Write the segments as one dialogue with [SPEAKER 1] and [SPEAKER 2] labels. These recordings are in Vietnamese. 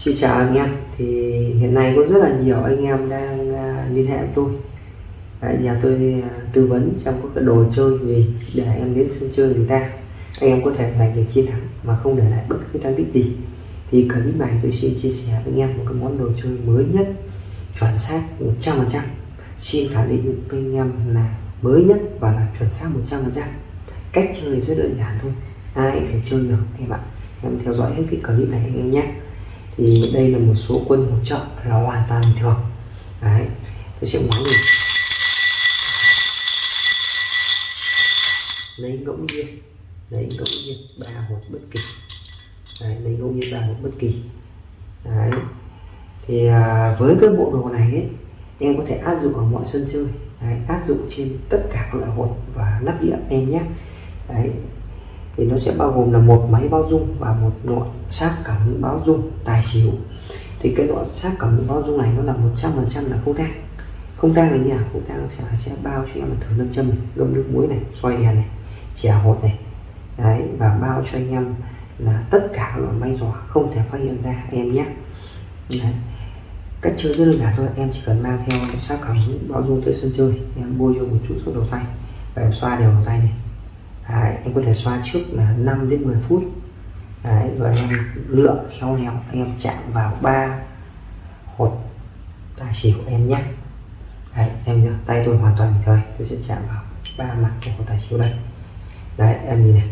[SPEAKER 1] Xin chào anh em thì hiện nay có rất là nhiều anh em đang à, liên hệ với tôi. Đấy, nhà tôi à, tư vấn xem có cái đồ chơi gì để em đến sân chơi người ta. Anh em có thể giành được chiến thắng mà không để lại bất cứ thắng tích gì. Thì clip này tôi xin chia sẻ với anh em một cái món đồ chơi mới nhất chuẩn xác 100% xin khẳng định với anh em là mới nhất và là chuẩn xác 100% cách chơi rất đơn giản thôi ai có thể chơi được em ạ. Em theo dõi hết cái clip này anh em nhé thì đây là một số quân hỗ trợ là hoàn toàn bình thường. Đấy tôi sẽ ngoái đi. Lấy ngẫu nhiên lấy ngẫu nhiên ba hột bất kỳ. Đấy, lấy ngẫu nhiên ba hột bất kỳ. Đấy thì à, với cái bộ đồ này ấy, em có thể áp dụng ở mọi sân chơi. Đấy, áp dụng trên tất cả các loại hột và lắp điện em nhé. Đấy thì nó sẽ bao gồm là một máy bao dung và một nội sát cảm ứng báo dung tài xỉu. Thì cái nội sát cảm ứng báo dung này nó là 100% là không tang. Không tang là như nào? Không tang sẽ sẽ bao cho em thử lâm châm này, ngâm nước muối này xoay đèn này chè hột này. Đấy và bao cho anh em là tất cả loại máy giỏ không thể phát hiện ra em nhé. Đấy. cách chơi rất đơn giản thôi em chỉ cần mang theo sát cảm ứng báo dung tới sân chơi em bôi cho một chút thuốc đầu tay và em xoa đều đầu tay này. Đấy, anh có thể xoa trước là 5 đến 10 phút. Đấy, rồi em lựa khéo léo em chạm vào ba hột tài xỉu của em nhé. Đấy, em nhớ tay tôi hoàn toàn bình thường. Tôi sẽ chạm vào ba mặt của hột tài xỉu đây. Đấy em nhìn này.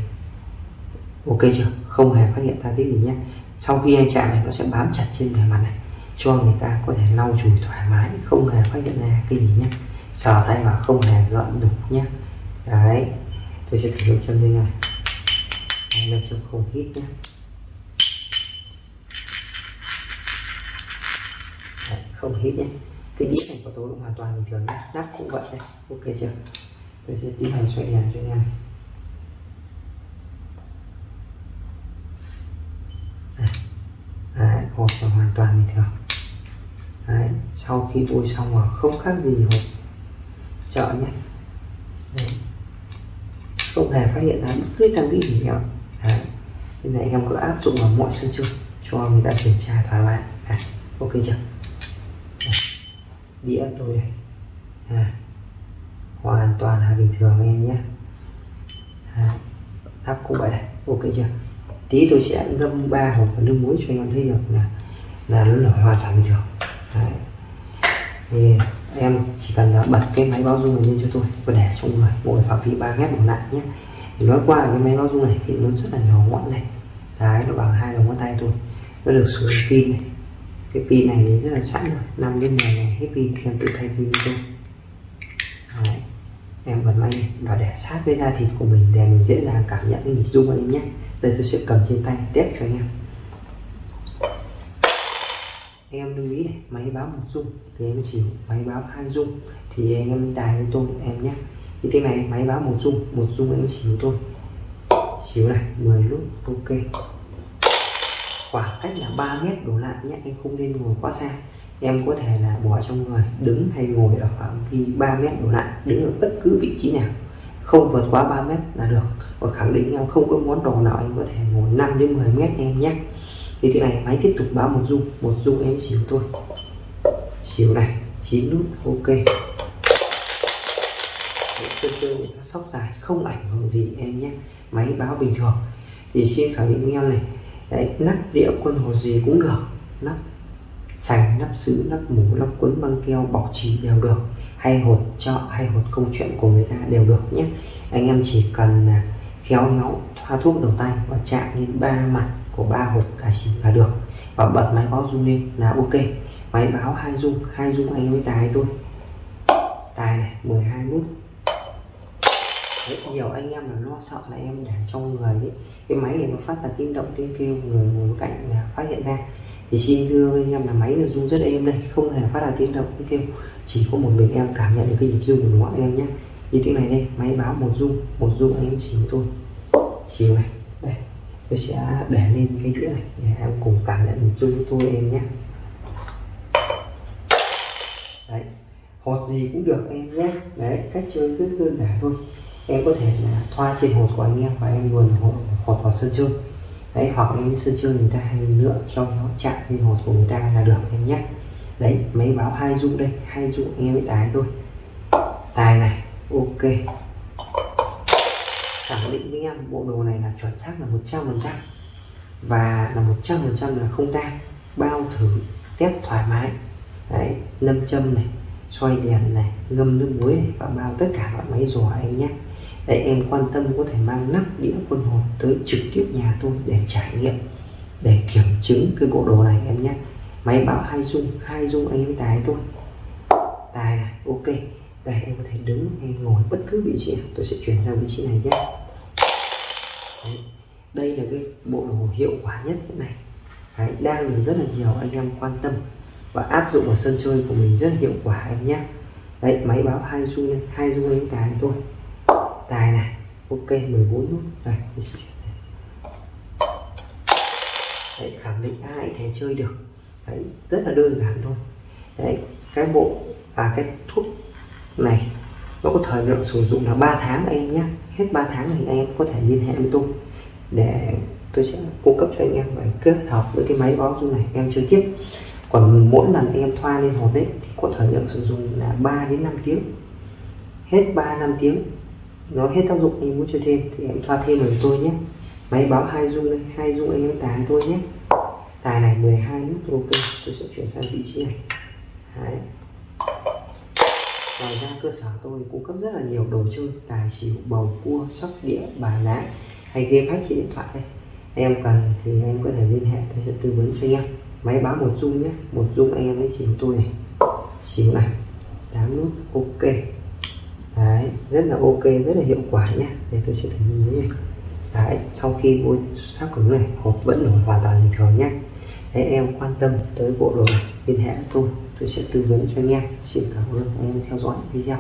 [SPEAKER 1] Ok chưa? Không hề phát hiện ta tích gì nhé. Sau khi em chạm này nó sẽ bám chặt trên bề mặt này cho người ta có thể lau chùi thoải mái không hề phát hiện ra cái gì nhé. Sờ tay vào không hề gợn đục nhé. Đấy tôi sẽ thử nấu chân đây này. Này là chân không hít nhé. Đấy, không hít nhé. Cái đĩa này của tôi cũng hoàn toàn bình thường nhé. Nắp cũng vậy đây ok chưa? Tôi sẽ tiến hành xoay đèn cho anh em. Đấy, hộp là hoàn toàn bình thường. Đấy, sau khi bôi xong rồi không khác gì hộp chợ nhé. Đấy không hề phát hiện ra bất cứ tăng tích gì nhá đấy. Nên là em cứ áp dụng vào mọi sân chơi cho người ta kiểm tra thoải mái. À, ok chưa? À, đĩa tôi này à, hoàn toàn là bình thường em nhé. À, áp cũng vậy này ok chưa? Tí tôi sẽ ngâm ba hộp vào nước muối cho anh em thấy được là là nó nổi hoàn toàn bình thường. Đấy. Yeah em chỉ cần à, bật cái máy báo dung này lên cho tôi và để trong người mỗi phạm vi 3 mét đổ lại nhé. Thì nói qua cái máy báo dung này thì nó rất là nhỏ gọn này. Đấy, nó bằng hai đầu ngón tay thôi. Nó được sử dụng pin này. Cái pin này thì rất là sẵn rồi. 5 đến 10 ngày hết pin em tự thay pin cho. Đấy. em bật máy này và để sát với da thịt của mình để mình dễ dàng cảm nhận cái nhịp rung anh em nhé. Đây tôi sẽ cầm trên tay test cho anh em em lưu ý này, máy báo một dung thì em xỉu máy báo hai dung. Thì anh em tài với tôi em nhé. Thì thế này, máy báo một dung một dung em xỉu tôi xỉu này 10 lúc, ok. Khoảng cách là 3 mét đổ lại nhé, em không nên ngồi quá xa. Em có thể là bỏ trong người, đứng hay ngồi ở phạm vi 3 mét đổ lại, đứng ở bất cứ vị trí nào. Không vượt quá 3 mét là được. Và khẳng định em không có món đồ nào em có thể ngồi 5 đến 10 mét em nhé thì thế này máy tiếp tục báo một dung một dung em xỉu thôi. Xỉu này 9 nút, ok. Sân chơi người ta sóc dài, không ảnh hưởng gì em nhé. Máy báo bình thường. Thì xin khẳng định em này, đấy nắp đĩa quân hồ gì cũng được. Nắp sành nắp sứ nắp mũ nắp quấn băng keo, bọc trì đều được. Hay hột cho hay hột công chuyện của người ta đều được nhé. Anh em chỉ cần à, khéo léo thoa thuốc đầu tay và chạm lên ba mặt của ba hộp giải xỉu là được. Và bật máy báo rung lên là ok. Máy báo hai rung hai rung anh mới tài tôi tài này 12 nút. Đấy, nhiều anh em là lo sợ là em để trong người ấy. cái máy này nó phát ra tiếng động tiếng kêu người ngồi cạnh là phát hiện ra. Thì xin thưa anh em là máy là rung rất êm đây không hề phát ra tiếng động tiếng kêu. Chỉ có một mình em cảm nhận được cái nhịp rung của nó em nhé. Như thế này đây máy báo một rung một rung anh em xỉu tôi xỉu này đây tôi sẽ để lên cái đĩa này để em cùng cảm nhận hình dung với tôi em nhé. Đấy hột gì cũng được em nhé. Đấy cách chơi rất đơn giản thôi. Em có thể là thoa trên hột của anh em và em luồn hột, hột vào sân chơi. Đấy hoặc em sân chơi người ta hay lựa cho nó chạm lên hột của người ta là được em nhé. Đấy máy báo hai dung đây hai dung em mới tái thôi. Tài này ok khẳng định với em, bộ đồ này là chuẩn xác là 100 phần trăm và là 100 phần trăm là không tan bao thử, test thoải mái. Đấy, nâm châm này xoay đèn này, ngâm nước muối này và bao tất cả loại máy giò anh nhé. Để em quan tâm có thể mang nắp đĩa quân hồn tới trực tiếp nhà tôi để trải nghiệm, để kiểm chứng cái bộ đồ này em nhé. Máy báo hai dung hai dung anh em tài tôi tài này, ok. Đây em có thể đứng hay ngồi bất cứ vị trí nào, tôi sẽ chuyển sang vị trí này nhé. Đấy. đây là cái bộ đồ hiệu quả nhất hiện này. Đấy, đang được rất là nhiều anh em quan tâm và áp dụng ở sân chơi của mình rất hiệu quả em nhé. Đấy máy báo hai dung hai dung anh tài thôi. Tài này ok 14 nút. Đây đấy, khẳng định ai thể chơi được. Đấy, rất là đơn giản thôi. Đấy cái bộ và cái thuốc này và có thời lượng sử dụng là 3 tháng anh nhé. Hết 3 tháng thì anh em có thể liên hệ với tôi. Để tôi sẽ cung cấp cho anh em và kết hợp với cái máy báo dung này em chơi tiếp. Còn mỗi lần em thoa lên hột đấy thì có thời lượng sử dụng là 3 đến 5 tiếng. Hết 3 năm tiếng. Nó hết tác dụng em muốn chơi thêm thì em thoa thêm với tôi nhé. Máy báo hai dung đây, hai dung anh em tài tôi nhé. Tài này 12 nút, ok. Tôi sẽ chuyển sang vị trí này. Đấy ngoài ra cơ sở tôi cung cấp rất là nhiều đồ chơi tài xỉu bầu cua sóc đĩa bài lá hay game hack trên điện thoại đây. Em cần thì em có thể liên hệ tôi sẽ tư vấn cho anh em. Máy báo một dung nhé một dung anh em lấy xỉu tôi này. Xỉu này tám nút ok. Đấy rất là ok rất là hiệu quả nhé. Để tôi sẽ thử nhìn này. Đấy sau khi vô sát cứng này hộp vẫn nổi hoàn toàn bình thường nhé. Đấy, em quan tâm tới bộ đồ này liên hệ tôi tôi sẽ tư vấn cho anh em. Xin cảm ơn anh em theo dõi video.